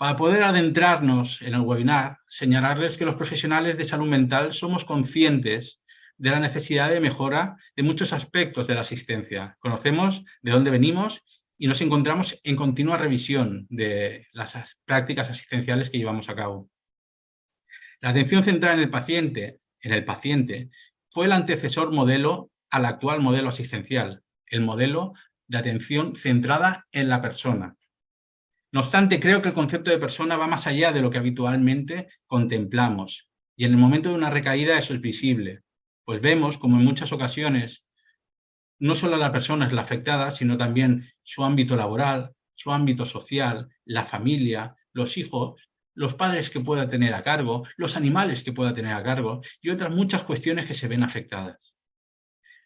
Para poder adentrarnos en el webinar, señalarles que los profesionales de salud mental somos conscientes de la necesidad de mejora de muchos aspectos de la asistencia. Conocemos de dónde venimos y nos encontramos en continua revisión de las prácticas asistenciales que llevamos a cabo. La atención centrada en el paciente, en el paciente fue el antecesor modelo al actual modelo asistencial, el modelo de atención centrada en la persona. No obstante, creo que el concepto de persona va más allá de lo que habitualmente contemplamos, y en el momento de una recaída eso es visible pues vemos como en muchas ocasiones no solo la persona es la afectada, sino también su ámbito laboral, su ámbito social, la familia, los hijos, los padres que pueda tener a cargo, los animales que pueda tener a cargo y otras muchas cuestiones que se ven afectadas.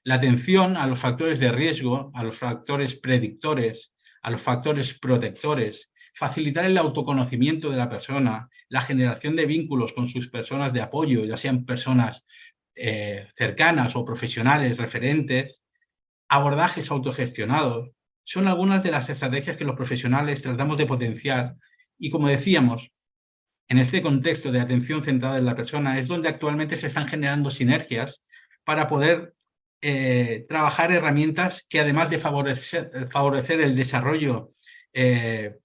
La atención a los factores de riesgo, a los factores predictores, a los factores protectores, facilitar el autoconocimiento de la persona, la generación de vínculos con sus personas de apoyo, ya sean personas eh, cercanas o profesionales referentes, abordajes autogestionados, son algunas de las estrategias que los profesionales tratamos de potenciar y como decíamos, en este contexto de atención centrada en la persona es donde actualmente se están generando sinergias para poder eh, trabajar herramientas que además de favorecer, el desarrollo eh,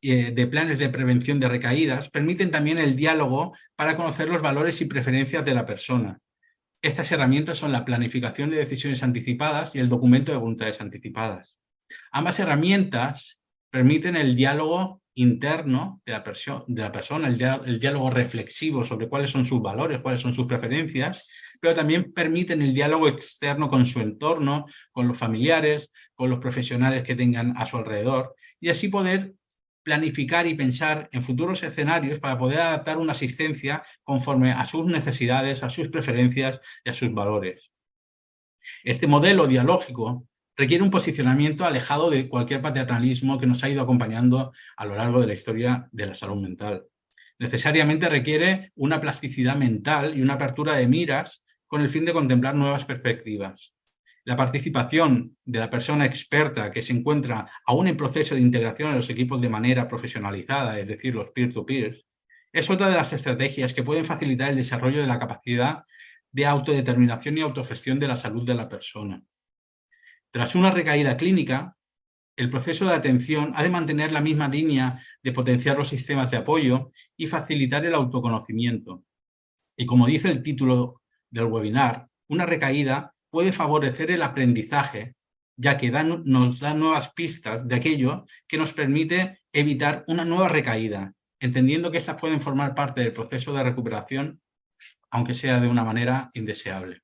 de planes de prevención de recaídas, permiten también el diálogo para conocer los valores y preferencias de la persona. Estas herramientas son la planificación de decisiones anticipadas y el documento de voluntades anticipadas. Ambas herramientas permiten el diálogo interno de la, de la persona, el, diálogo reflexivo sobre cuáles son sus valores, cuáles son sus preferencias, pero también permiten el diálogo externo con su entorno, con los familiares, con los profesionales que tengan a su alrededor, y así poder planificar y pensar en futuros escenarios para poder adaptar una asistencia conforme a sus necesidades, a sus preferencias y a sus valores. Este modelo dialógico requiere un posicionamiento alejado de cualquier paternalismo que nos ha ido acompañando a lo largo de la historia de la salud mental. Necesariamente requiere una plasticidad mental y una apertura de miras con el fin de contemplar nuevas perspectivas la participación de la persona experta que se encuentra aún en proceso de integración en los equipos de manera profesionalizada, es decir, los peer-to-peer, es otra de las estrategias que pueden facilitar el desarrollo de la capacidad de autodeterminación y autogestión de la salud de la persona. Tras una recaída clínica, el proceso de atención ha de mantener la misma línea de potenciar los sistemas de apoyo y facilitar el autoconocimiento. Y como dice el título del webinar, una recaída puede favorecer el aprendizaje, ya que nos da nuevas pistas de aquello que nos permite evitar una nueva recaída, entendiendo que estas pueden formar parte del proceso de recuperación, aunque sea de una manera indeseable.